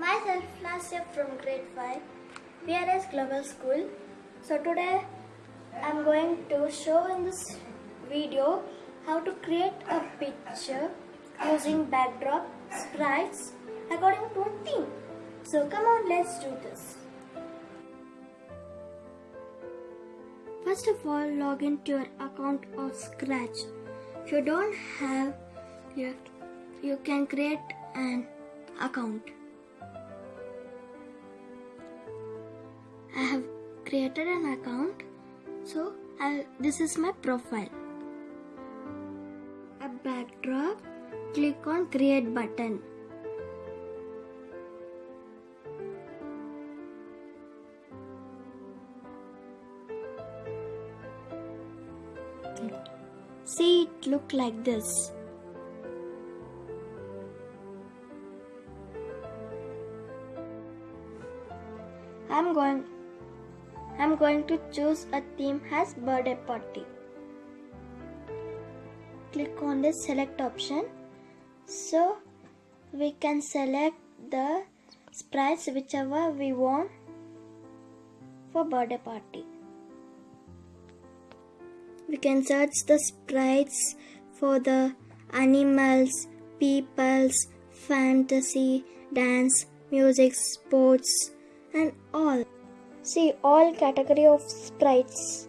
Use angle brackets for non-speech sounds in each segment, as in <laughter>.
Asya from grade 5 PRS Global School. So today I'm going to show in this video how to create a picture using backdrop, sprites according to a theme. So come on let's do this. First of all log into your account of Scratch. If you don't have you, you can create an account. I have created an account. So i this is my profile. A backdrop click on create button. See it look like this. I'm going I'm going to choose a theme as birthday party. Click on the select option. So we can select the sprites whichever we want for birthday party. We can search the sprites for the animals, peoples, fantasy, dance, music, sports and all. See all category of sprites.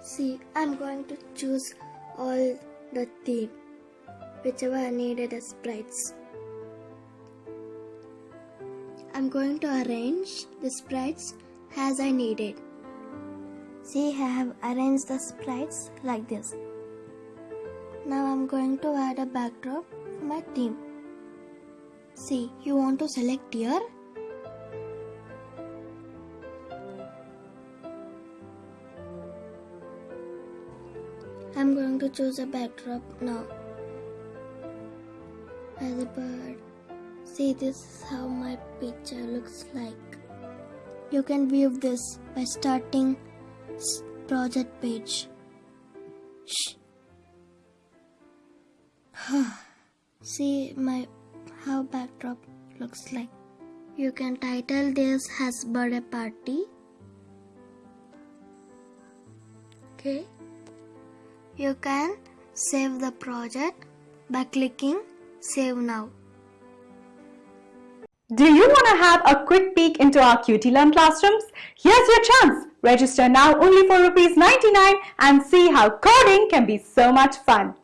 See, I'm going to choose all the theme, whichever I needed as sprites. I'm going to arrange the sprites as I needed. See, I have arranged the sprites like this. Now I'm going to add a backdrop for my theme. See, you want to select here. I'm going to choose a backdrop now. As a bird. See, this is how my picture looks like. You can view this by starting project page. Shh. <sighs> See my how backdrop looks like. You can title this as birthday party. Okay. You can save the project by clicking save now. Do you want to have a quick peek into our QT Learn classrooms? Here's your chance. Register now only for rupees 99 and see how coding can be so much fun.